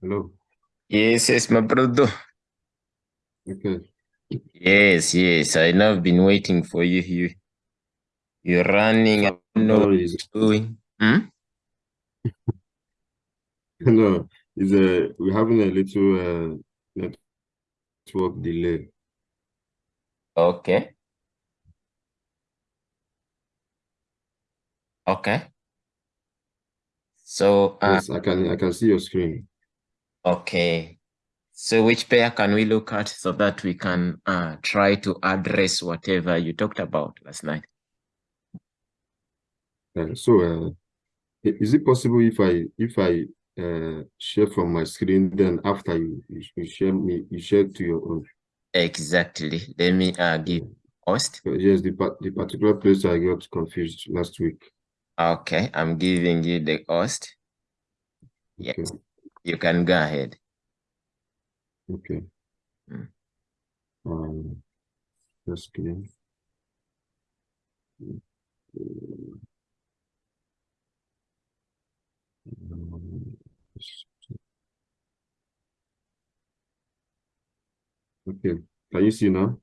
Hello. Yes, yes, my brother. Okay. Yes, yes. I know I've been waiting for you. You, you're running. I don't know what you're doing. Hmm? No, it's a we're having a little uh, network delay. Okay. Okay. So, uh, Yes, I can I can see your screen. Okay. So which pair can we look at so that we can uh, try to address whatever you talked about last night? Uh, so, uh, is it possible if I if I uh, share from my screen, then after you you, you share me you share to your own? Exactly. Let me uh, give host. Yes, the the particular place I got confused last week. Okay, I'm giving you the host. Yes, Okay. You can go ahead. Okay. Mm. Um, screen. Um, Okay. Can you see now?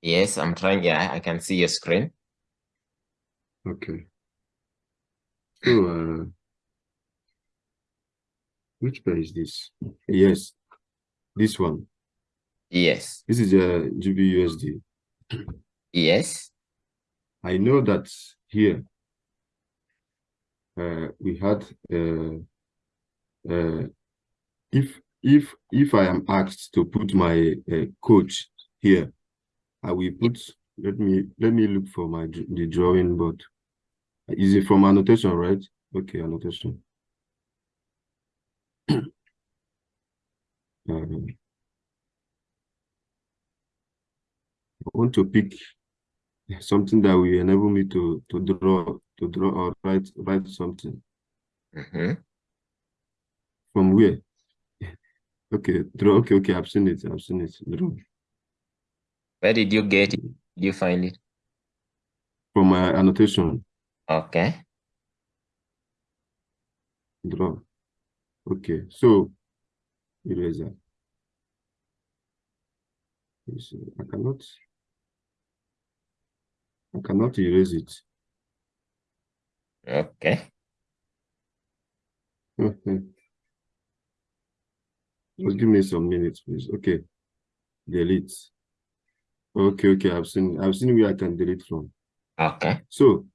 Yes, I'm trying. Yeah, I can see your screen. Okay. So, uh, which pair is this? Yes, this one. Yes, This is a GBUSD. yes, I know that here uh, we had uh, uh, if if if I am asked to put my uh, coach here, I will put. Let me let me look for my the drawing board. Is it from annotation, right? Okay, annotation. Um, I want to pick something that will enable me to to draw to draw or write write something. Hmm from where? Okay draw okay okay i've seen it i've seen it. Draw. Where did you get it? Did you find it? from my annotation. Okay. draw okay so eraser. Yes, i cannot i cannot erase it. Okay. just give me some minutes please. Okay delete. Okay okay i've seen i've seen where i can delete from. Okay. So,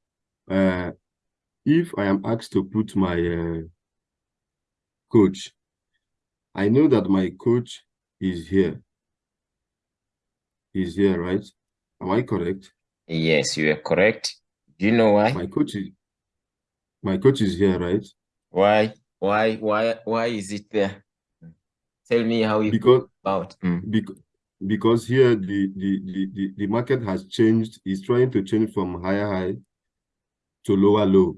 uh, if I am asked to put my uh, coach, I know that my coach is here. He's here, right? Am I correct? Yes, you are correct. Do you know why? My coach is my coach is here, right? Why? Why? Why? Why is it there? Tell me how you Because about. Mm. because because here the, the the the the market has changed. It's trying to change from higher high to lower low.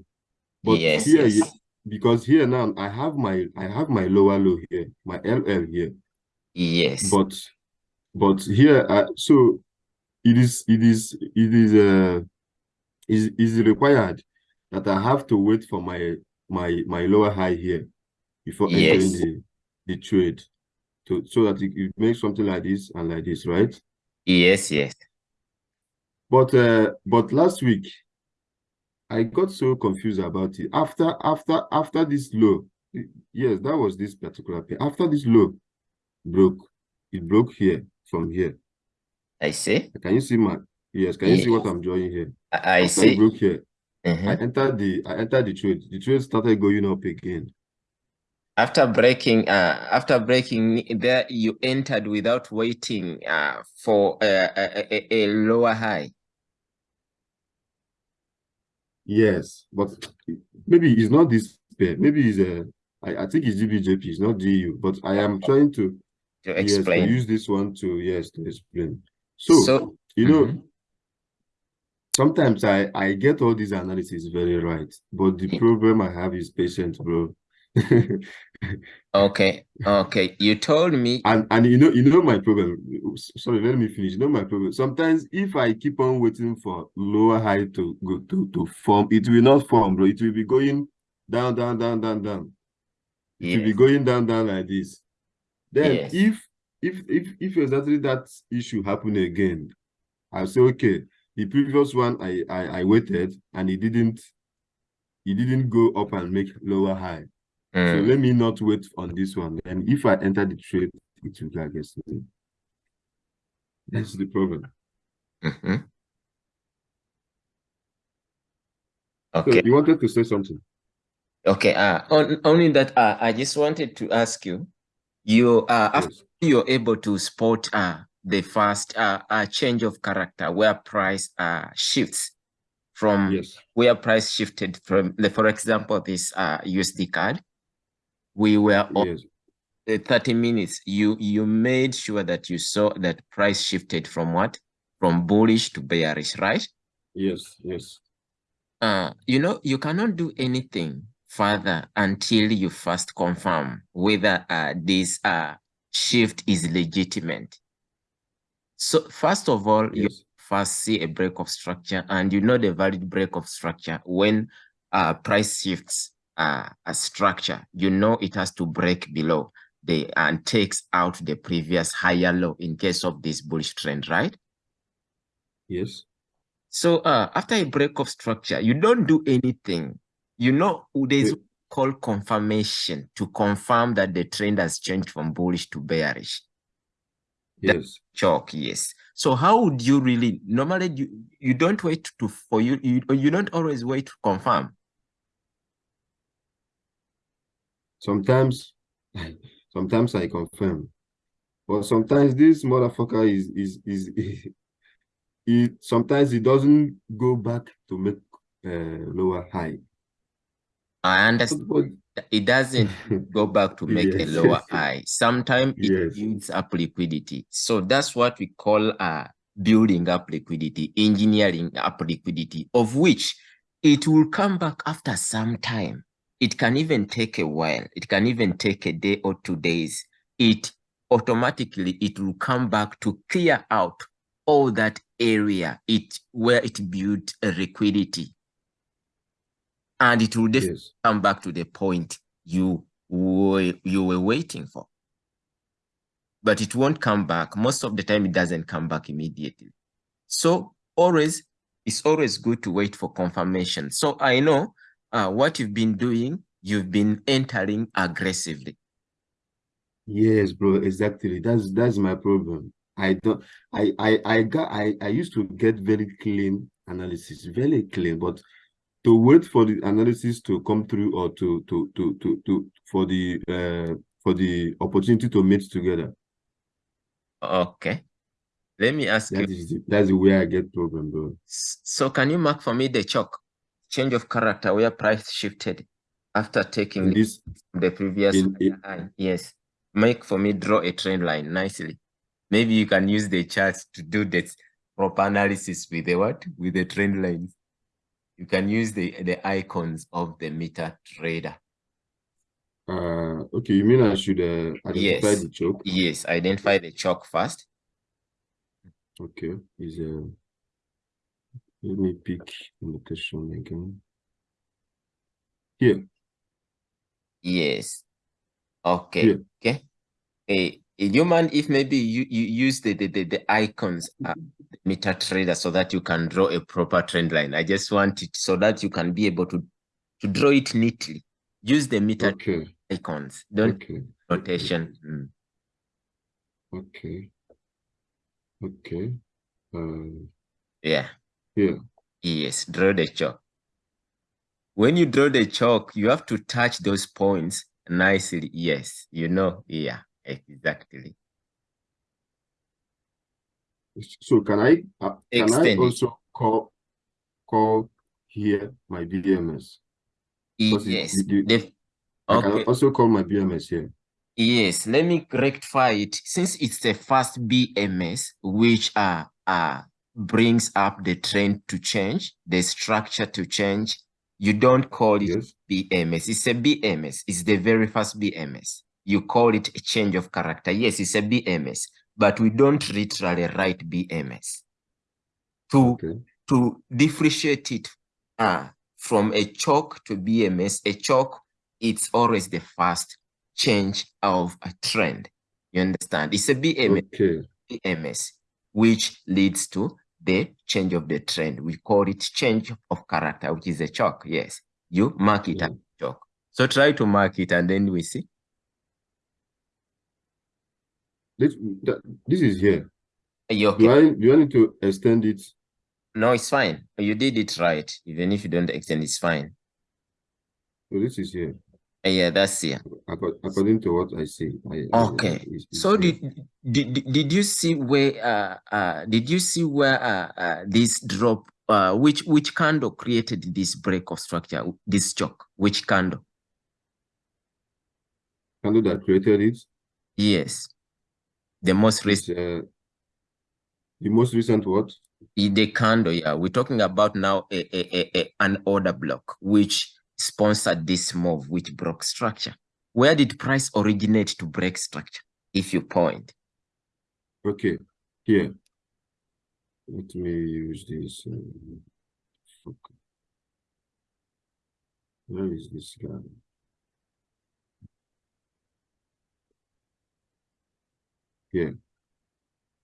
But Yes, here, yes. Because here now I have my I have my lower low here, my LL here. Yes. but but here uh, so it is it is it is uh is is required that i have to wait for my my my lower high here before entering Yes. the the trade to so that it, it makes something like this and like this right Yes, yes. but uh but last week i got so confused about it after after after this low yes that was this particular pair after this low broke it broke here from here I see. Can you see my yes? Can you see what I'm drawing here? I, I see. broke here, I Mhm. entered the I entered the trade. The trade started going up again. After breaking, uh, after breaking there, you entered without waiting uh, for uh, a, a, a lower high. Yes, but maybe it's not this pair. Maybe it's a I, I think it's GBJP, it's not GU, but I am trying to To yes to explain. use this one to yes to explain. So, So, you know, mhm. sometimes I I get all these analysis very right, but the problem I have is patience, bro. Okay, okay. You told me. and and you know you know my problem. Sorry let me finish. You know my problem. Sometimes if i keep on waiting for lower high to go to to form it will not form bro. It will be going down down down down down. It will be going down down like this. Then Yes. if if if if exactly that issue happen again i'll say okay the previous one i i, I waited and it didn't it didn't go up and make lower high so Mm. let me not wait on this one and if i enter the trade it will go against me that's the problem Mhm. so Okay. you wanted to say something Okay. Uh, on, only that uh, I just wanted to ask you, you uh, after yes you're able to spot uh, the first uh, uh, change of character where price uh, shifts from yes where price shifted from, the, for example, this uh, USD CAD, we were on yes the 30 minutes. You you made sure that you saw that price shifted from what? From bullish to bearish, right? yes yes Uh, you know, you cannot do anything further until you first confirm whether uh, this uh, shift is legitimate. So first of all, you first see a break of structure and you know the valid break of structure when uh, price shifts uh, a structure, you know it has to break below the and takes out the previous higher low in case of this bullish trend, right? yes So uh, after a break of structure, you don't do anything. You know, there's Yeah. call confirmation to confirm that the trend has changed from bullish to bearish. yes Chalk, yes. So how would you really normally you you don't wait to for you you you don't always wait to confirm. Sometimes sometimes i confirm but sometimes this motherfucker is is is it sometimes it doesn't go back to make uh lower high I understand but it doesn't go back to make a Yes. lower high. Sometimes it Yes. builds up liquidity. So that's what we call uh, building up liquidity, engineering up liquidity, of which it will come back after some time. It can even take a while. It can even take a day or two days. It automatically it will come back to clear out all that area it where it built a liquidity. And it will definitely yes come back to the point you were you were waiting for. But it won't come back. Most of the time, it doesn't come back immediately. So always, it's always good to wait for confirmation. So I know uh, what you've been doing. You've been entering aggressively. yes bro exactly that's that's my problem i don't i i i got i i used to get very clean analysis very clean but to wait for the analysis to come through or to to to to, to for the uh for the opportunity to meet together Okay. Let me ask you. that is the, that's the way i get problem bro So can you mark for me the chalk change of character where price shifted after taking this the previous in, in high? Yes. Make for me draw a trend line nicely. Maybe you can use the charts to do this proper analysis with the what? With the trend lines. You can use the the icons of the MetaTrader. uh okay you mean i should uh identify Yes. the choke Yes, identify the chalk first. okay is uh let me pick notation again here Yes. Okay. here Okay. Hey, you mind if maybe you, you use the, the, the, the icons uh, MetaTrader so that you can draw a proper trend line? I just want it so that you can be able to to draw it neatly. Use the meter okay icons. Don't okay rotation. Mm. okay okay uh Yeah. Here Yes. Draw the chalk. When you draw the chalk, you have to touch those points nicely. Yes. You know. Yeah. Exactly. so can i uh, can i it. also call call here my bms it- Yes. you- you- The- i can also call my bms here Yes, let me rectify it. Since it's the first BMS, which are, uh, brings up the trend to change, the structure to change, you don't call it yes BMS. It's a BMS. It's the very first BMS. You call it a change of character. Yes, it's a BMS, but we don't literally write BMS. To, okay to differentiate it uh, from a chalk to BMS, a chalk, it's always the first change of a trend. You understand? It's a BMS, Okay. BMS, which leads to the change of the trend. We call it change of character, which is a chalk. Yes, you mark it Yeah. as chalk. So try to mark it and then we see. This, this is here. You Do okay? I do I need to extend it? No, it's fine. You did it right. Even if you don't extend, it's fine. So this is here. Yeah, that's here. According to what I see. I, I- Okay. it's- it's So here. did did did you see where uh uh did you see where uh, uh this drop uh which which candle created this break of structure this chalk which candle? Candle that created it? Yes. The most recent uh, the most recent what? the candle yeah. We're talking about now a, a, a, a an order block which sponsored this move which broke structure. Where did price originate to break structure? If you point Okay, here. Let me use this. fuck. Where is this guy? Here.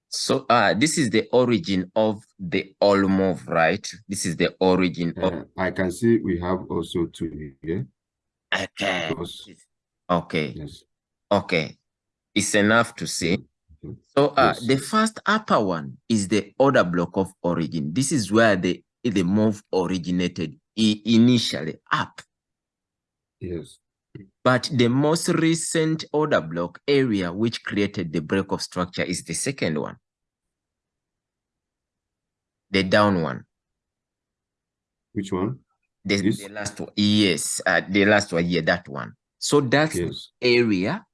so uh this is the origin of the all move right this is the origin of Uh, I can see we have also two here. okay Because, okay yes. okay it's enough to see. So uh Yes. the first upper one is the order block of origin this is where the the move originated initially up Yes. but the most recent order block area which created the break of structure is the second one the down one Which one? the, This? the last one yes uh, the last one yeah that one so that's Yes. area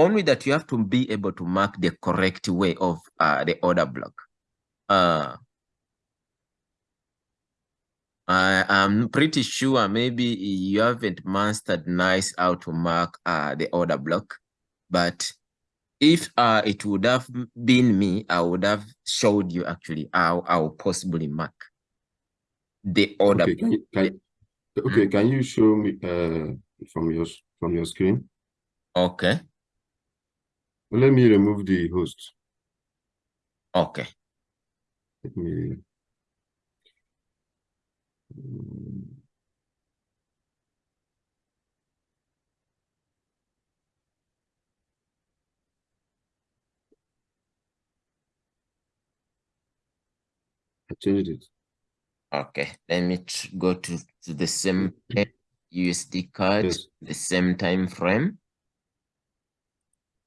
only that you have to be able to mark the correct way of uh, the order block. Uh, I, I'm pretty sure maybe you haven't mastered nice how to mark uh, the order block, but if uh, it would have been me, I would have showed you actually how I will possibly mark the order. Okay, can you, can, okay, can you show me uh from your from your screen? Okay, Well, let me remove the host. okay. Let me. I changed it. Okay, let me go to, to the same USD CAD, Yes. the same time frame.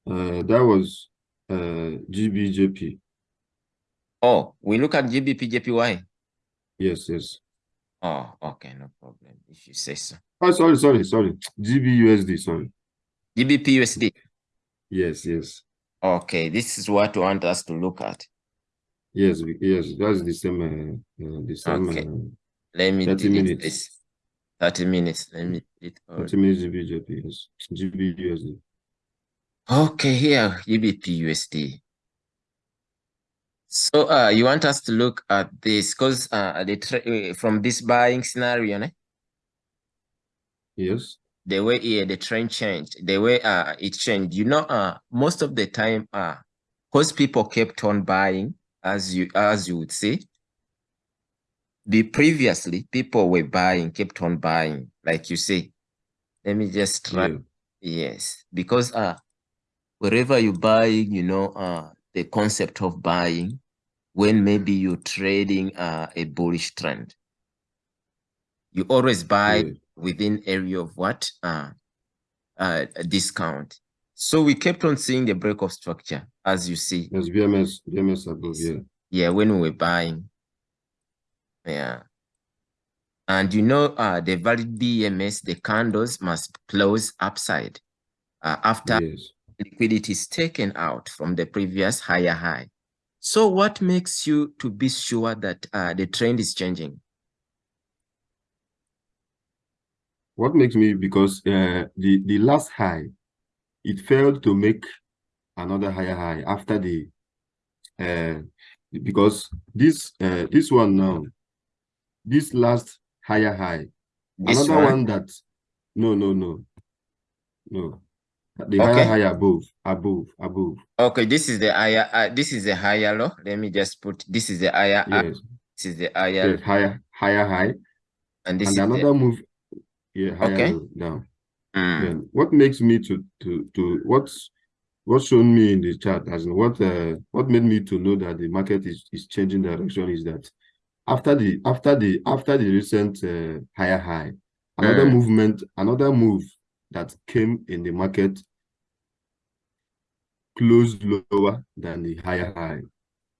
Uh, that was uh GBJP. Oh, we look at GBP JPY. Yes, yes. Oh, okay, no problem. If you say so. Oh, sorry, sorry, sorry. GBUSD, sorry. GBP USD. Yes, yes, Okay, this is what you want us to look at. yes, yes. That's the same. Uh, uh, the same. Okay. Uh, Let me 30 minutes. this. 30 minutes. Let me all. 30 minutes GBJP. Yes, GBUSD. Okay, here, GBP USD. So uh you want us to look at this because uh the uh, from this buying scenario, né? Yes. the way yeah, the trend changed, the way uh it changed. You know, uh most of the time uh because people kept on buying, as you as you would say. The previously people were buying, kept on buying, like you say. Let me just try. Yeah. Yes, because uh wherever you're buying, you know, uh the concept of buying when maybe you're trading uh, a bullish trend. You always buy Yeah. within area of what? Uh, uh, a discount. So we kept on seeing the break of structure, as you see. Yes. BMS. BMS above. Yeah. Yeah, when we were buying. Yeah. And you know, uh, the valid BMS, the candles must close upside uh, after Yes. Liquidity is taken out from the previous higher high. So what makes you to be sure that uh, the trend is changing? What makes me because uh, the the last high, it failed to make another higher high after the uh because this uh this one now, this last higher high, This another one? one that no no no no The Okay. higher high above, above, above. Okay, this is the higher. Uh, this is the higher low. Let me just put. This is the higher. Yes, This is the higher, yes, higher, higher high, and this and is another move. Yeah, higher Okay. down. the. Mm, Then what makes me to to to what's what's shown me in the chart as in what uh what made me to know that the market is is changing direction is that after the after the after the recent uh, higher high, another Mm. movement, another move that came in the market closed lower than the higher high.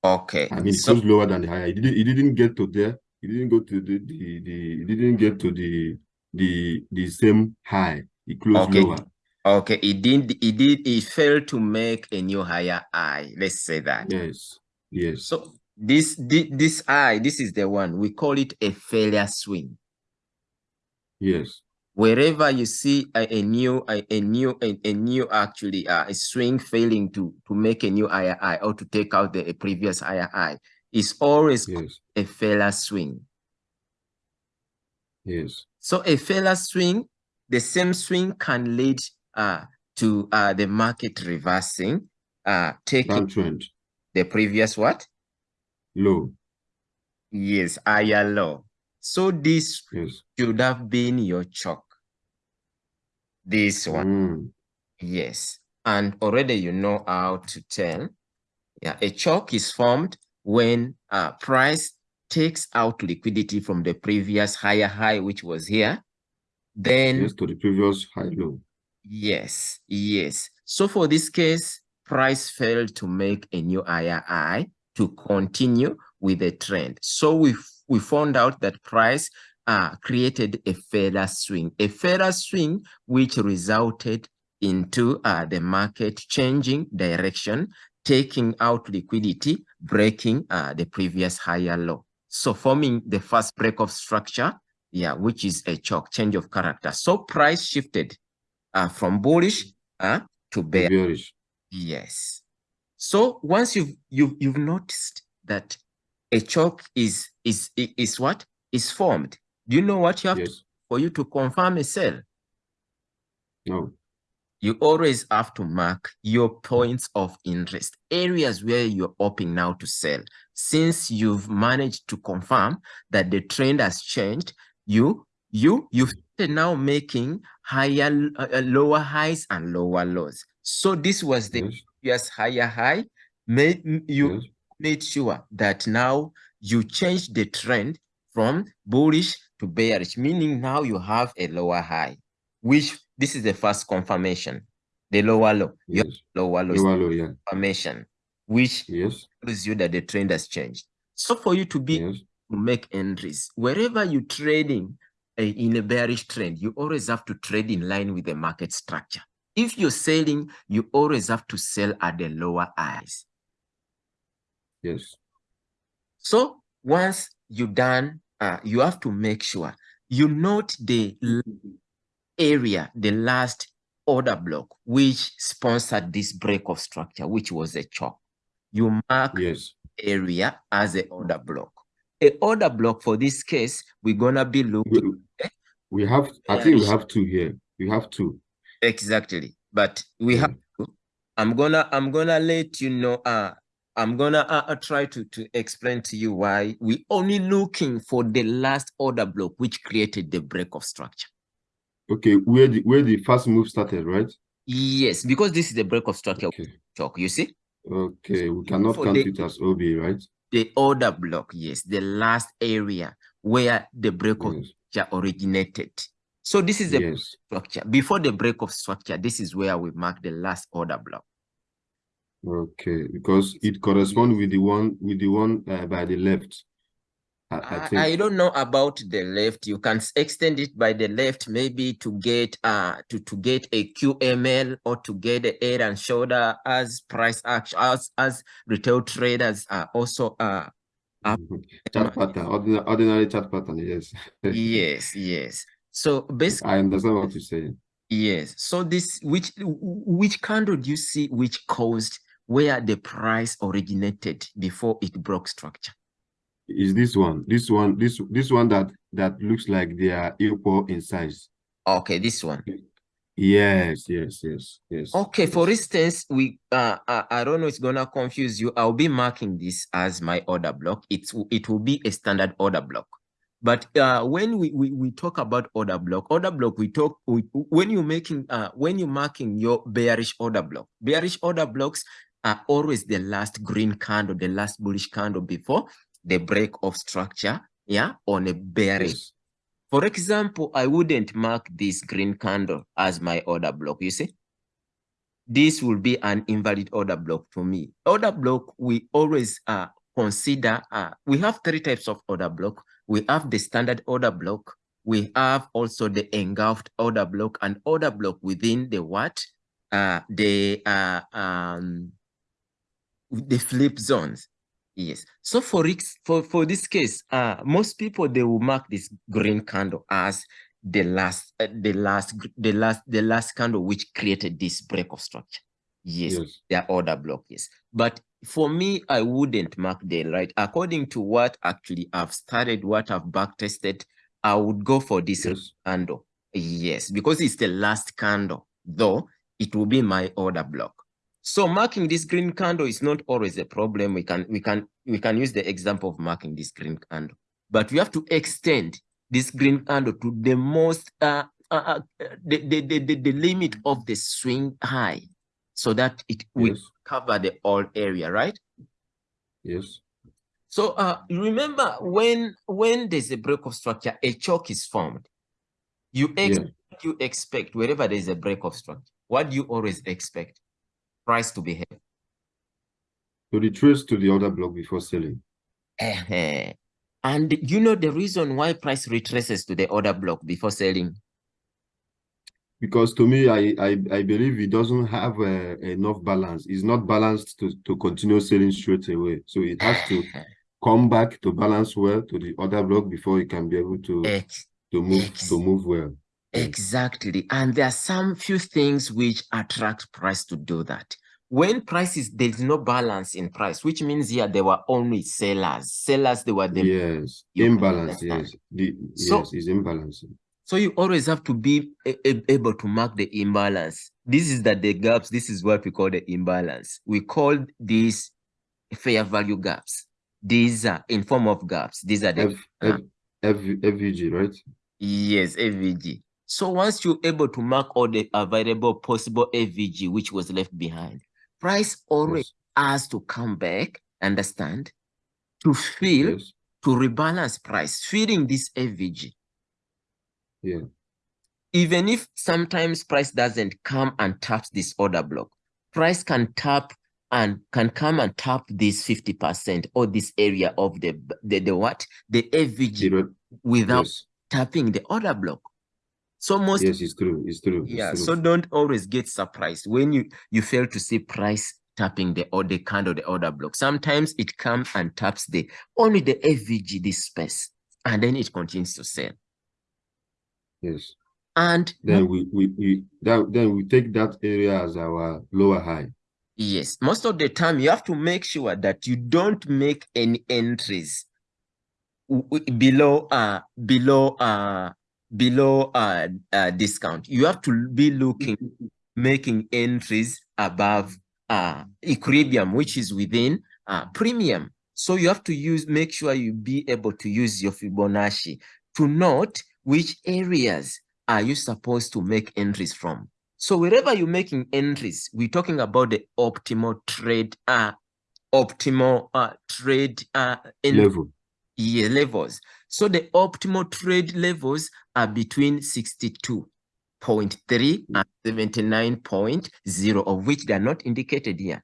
Okay. I mean, it So closed lower than the higher. It didn't. It didn't get to there. It didn't go to the the the. It didn't get to the the the same high. It closed Okay. lower. okay, it didn't. It did. It failed to make a new higher high. Let's say that. Yes. Yes. So this this this high. This is the one we call it a failure swing. Yes. Wherever you see a, a new a, a new a, a new actually uh, a swing failing to to make a new high or to take out the a previous high is always Yes. a failure swing Yes. so a failure swing the same swing can lead uh to uh the market reversing uh taking Downtrend. the previous what Low. yes higher low so this Yes. should have been your chalk this one Mm. Yes, and already you know how to tell. Yeah, a chalk is formed when uh, price takes out liquidity from the previous higher high, which was here. Then Yes. To the previous high low. yes, yes. So for this case, price failed to make a new higher high to continue with the trend. So we we found out that price uh, created a further swing, a further swing which resulted into uh, the market changing direction, taking out liquidity, breaking uh, the previous higher low. So forming the first break of structure, yeah, which is a chalk, change of character. So price shifted uh, from bullish uh, to To bear. bearish. Yes. So once you've you've you've noticed that a chalk is is is what is formed, do you know what you have to, for you to confirm a sell? No. You always have to mark your points of interest, areas where you're hoping now to sell. Since you've managed to confirm that the trend has changed, you you you've now making higher uh, lower highs and lower lows. So this was the Yes. previous higher high. Made you Yes. Made sure that now you change the trend from bullish to bearish, meaning now you have a lower high, which this is the first confirmation. The lower low, Yes. lower low Lower low. Yeah. confirmation, which Yes. tells you that the trend has changed. So for you to be Yes. to make entries, wherever you're trading uh, in a bearish trend, you always have to trade in line with the market structure. If you're selling, you always have to sell at the lower highs. Yes. So once you're done, uh, you have to make sure you note the area, the last order block, which sponsored this break of structure, which was a chalk. You mark Yes. area as a order block. A order block for this case, we're gonna be looking We, we have. I think we have two here. We have two. exactly, but we Yeah. have. to- I'm gonna I'm gonna let you know. Uh, I'm gonna uh, uh, try to to explain to you why we only looking for the last order block which created the break of structure. Okay. Where the where the first move started, right? Yes, because this is the break of structure Okay. chalk. You see Okay. We cannot count the- it as OB, right? the order block. Yes, the last area where the break of Yes. structure originated. So this is the Yes. structure. Before the break of structure, this is where we mark the last order block. Okay. Because it corresponds with the one with the one uh, by the left. I, I think. I don't know about the left. You can extend it by the left, maybe to get uh to, to get a QML or to get a head and shoulder as price action as as retail traders are also uh up Mhm. Chart pattern, ordinary, ordinary chart pattern. Yes. yes, yes. So basically I understand what you're saying. Yes. So this which which candle do you see which caused where the price originated before it broke structure? Is this one? This one? This this one that that looks like they are equal in size. Okay, this one. Yes, yes, yes, yes. Okay, yes. for instance, we uh, uh, I don't know it's gonna confuse you. I'll be marking this as my order block. It's it will be a standard order block. But uh, when we, we we talk about order block, order block, we talk we, when you're making uh when you're marking your bearish order block, bearish order blocks are always the last green candle, the last bullish candle before the break of structure, yeah, on a bearish. Yes. For example, I wouldn't mark this green candle as my order block, you see? This will be an invalid order block to me. Order block, we always uh, consider, uh, we have three types of order block. We have the standard order block. We have also the engulfed order block and order block within the what? Uh, the uh, um, the flip zones. Yes. So for for for this case, uh, most people they will mark this green candle as the last, uh, the last, the last, the last candle which created this break of structure. Yes, yes. their order block. Yes, but for me, I wouldn't mark the right. According to what actually I've started, what I've back tested, I would go for this yes. candle. Yes, because it's the last candle, though it will be my order block. So marking this green candle is not always a problem. We can we can we can use the example of marking this green candle, but we have to extend this green candle to the most uh, uh, uh the, the, the, the, limit of the swing high so that it will yes. cover the whole area, right? Yes. So uh, remember when when there's a break of structure, a choke is formed. You ex yeah. you expect wherever there's a break of structure. What do you always expect? Price to behave? To retrace to the order block before selling. Uh, and you know the reason why price retraces to the order block before selling? Because to me, I I, I believe it doesn't have uh, enough balance. It's not balanced to, to continue selling straight away. So it has to come back to balance well to the order block before it can be able to, to move to move well. Exactly. And there are some few things which attract price to do that. When prices, there's no balance in price, which means here there were only sellers. Sellers, they were the yes, imbalance. Yes, the, so, yes, is imbalance. So you always have to be able to mark the imbalance. This is that the gaps. This is what we call the imbalance. We call these fair value gaps. These are in form of gaps. These are the F, F, ah. F, FVG, right? Yes, FVG. So once you're able to mark all the available possible FVG which was left behind, price always yes. has to come back, understand, to fill, yes. to rebalance price, filling this FVG. Yeah. Even if sometimes price doesn't come and taps this order block, price can tap and can come and tap this 50% or this area of the the, the what? The FVG without yes. tapping the order block. So most yes, it's true. It's true. Yeah. It's true. So don't always get surprised when you you fail to see price tapping the order candle, the order block. Sometimes it comes and taps the only the FVG this space, and then it continues to sell. Yes. And then we we, we that, then we take that area as our lower high. Yes. Most of the time you have to make sure that you don't make any entries below uh below uh below uh, discount. You have to be looking, making entries above uh, equilibrium, which is within uh, premium. So you have to use, make sure you be able to use your Fibonacci to note which areas are you supposed to make entries from. So wherever you're making entries, we're talking about the optimal trade, uh, optimal uh, trade uh, level. Yeah, levels. So the optimal trade levels are between 62.3 and 79.0, of which they are not indicated here.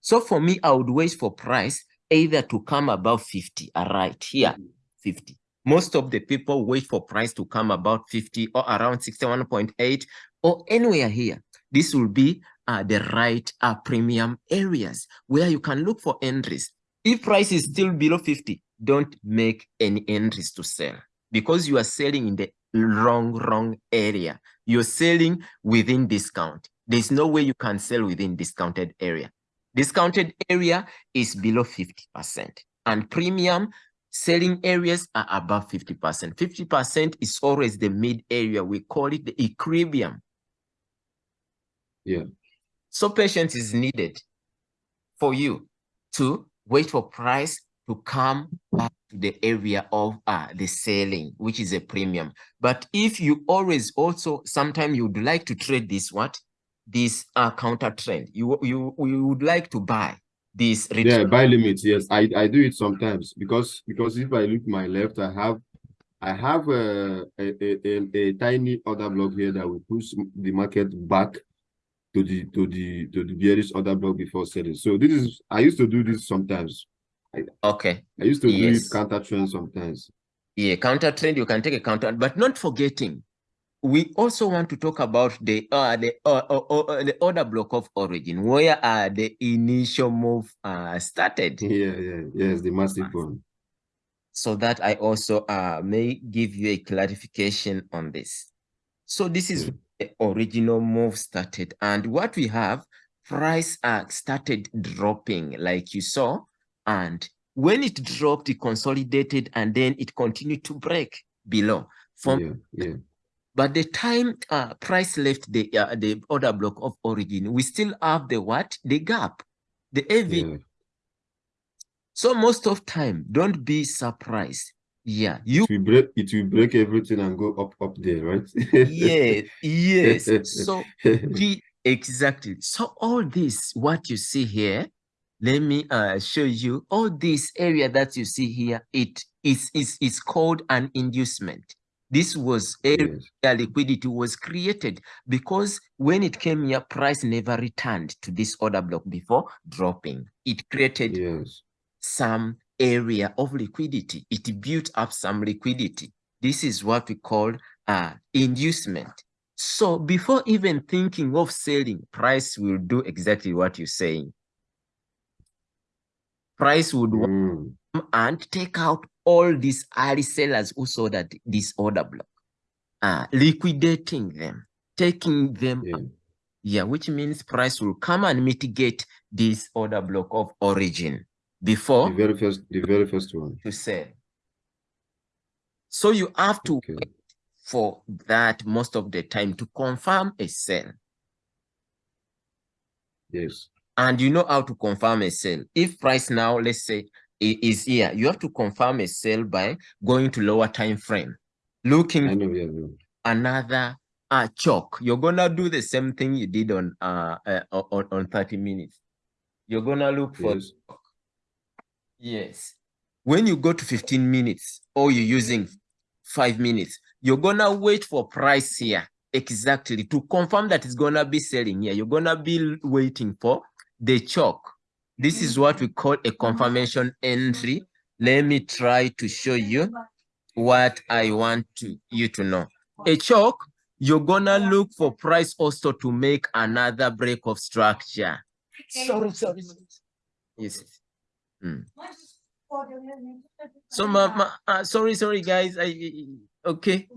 So for me, I would wait for price either to come above 50, all right, here, 50. Most of the people wait for price to come about 50 or around 61.8 or anywhere here. This will be uh, the right uh, premium areas where you can look for entries. If price is still below 50, don't make any entries to sell because you are selling in the wrong, wrong area. You're selling within discount. There's no way you can sell within discounted area. Discounted area is below 50% and premium selling areas are above 50%. 50% is always the mid area. We call it the equilibrium. Yeah. So patience is needed for you to wait for price to come back to the area of uh, the selling, which is a premium. But if you always also, sometimes you would like to trade this what? This uh, counter trend. You, you, you would like to buy this. Yeah, buy limits. Yes, I, I do it sometimes because because if I look my left, I have I have a, a, a, a, tiny order block here that will push the market back to the to the to the bearish order block before selling. So this is I used to do this sometimes. I, okay. I used to yes. do counter trend sometimes. Yeah, counter trend. You can take a counter, but not forgetting. We also want to talk about the uh the uh, uh, uh, uh the order block of origin, where uh the initial move uh started. Yeah, yeah, yes, the massive one so that I also uh, may give you a clarification on this. So this is mm. the original move started. And what we have, price started dropping like you saw. And when it dropped, it consolidated and then it continued to break below. From, yeah, yeah. But the time uh, price left the uh, the order block of origin, we still have the what? The gap. The AV yeah. So most of time, don't be surprised. Yeah, you it will break it will break everything and go up up there, right? yeah, yes. So the exactly. So all this, what you see here, let me uh show you all this area that you see here. It is is is called an inducement. This was area yes. liquidity was created because when it came here, price never returned to this order block before dropping. It created yes some area of liquidity. It built up some liquidity. This is what we call uh, inducement. So before even thinking of selling, price will do exactly what you're saying. Price would mm. and take out all these early sellers who saw that this order block, uh, liquidating them, taking them, yeah. yeah, which means price will come and mitigate this order block of origin before the very first the very first one to sell so you have to okay. wait for that most of the time to confirm a sell yes and you know how to confirm a sell if price now let's say is here you have to confirm a sell by going to lower time frame looking I know, yeah, yeah. another uh choke you're gonna do the same thing you did on uh, uh on, on 30 minutes you're gonna look for yes. Yes. When you go to 15 minutes or you're using five minutes, you're gonna wait for price here exactly to confirm that it's gonna be selling here. You're gonna be waiting for the choke. This is what we call a confirmation entry. Let me try to show you what I want to, you to know. A choke, you're gonna look for price also to make another break of structure. Sorry, sorry. Yes. Mm. So, ma, ma, uh, sorry, sorry, guys. I okay.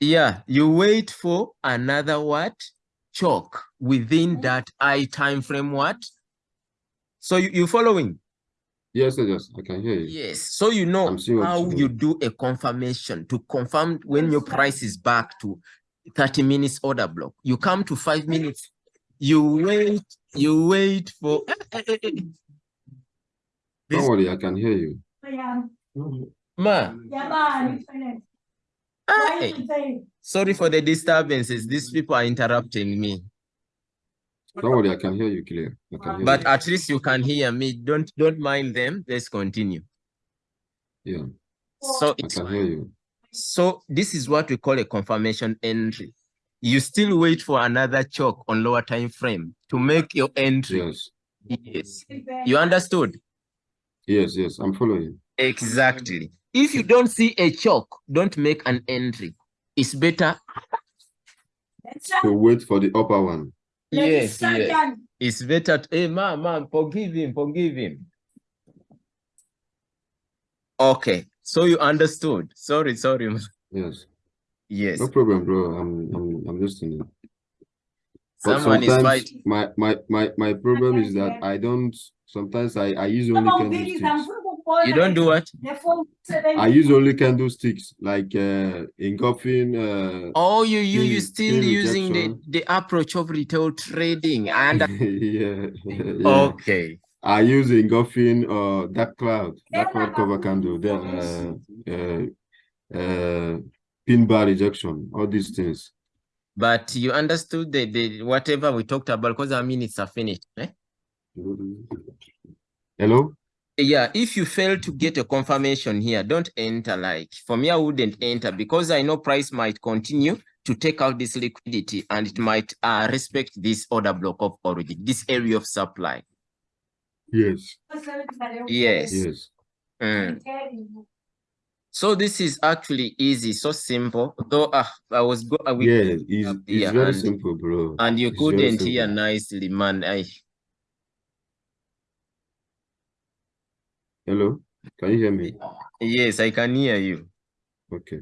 Yeah, you wait for another what choke within that I time frame. What? So you you following? Yes, yes, I can hear you. Yes, so you know how you do a confirmation to confirm when your price is back to 30 minutes order block. You come to five minutes, you wait, you wait for Don't worry, I can hear you. Ma. Sorry for the disturbances. These people are interrupting me. Don't worry, I can hear you clear. Hear but you. at least you can hear me. Don't don't mind them. Let's continue. Yeah. So I can hear you. So this is what we call a confirmation entry. You still wait for another choke on lower time frame to make your entry. Yes. Yes. You understood? Yes, yes, I'm following. Exactly. If you don't see a chalk, don't make an entry. It's better to wait for the upper one. Yes, yes. It's better. To, eh, hey, man, man, forgive him, forgive him. Okay, so you understood. Sorry, sorry. Yes. Yes. No problem, bro. I'm, I'm, I'm listening. Someone is fighting. My, my, my, my problem is that I don't Sometimes I, I use only candlesticks. You don't do what? I use only candlesticks like uh, engulfing. Uh, Oh, you you you still using the the approach of retail trading and yeah, yeah. okay. I use engulfing uh dark cloud, dark cloud cover candle, then uh, uh, uh, pin bar rejection, all these things. But you understood the, the whatever we talked about because our minutes are finished. Eh? Hello? Yeah, if you fail to get a confirmation here, don't enter like for me, I wouldn't enter because I know price might continue to take out this liquidity and it might uh, respect this order block of origin, this area of supply. Yes, Yes. yes. Mm. So this is actually easy, so simple. Though uh, I was go uh, we Yeah, it's, it's very simple, bro. and you It's couldn't hear nicely, man. I Hello? Can you hear me? yes, I can hear you. Okay.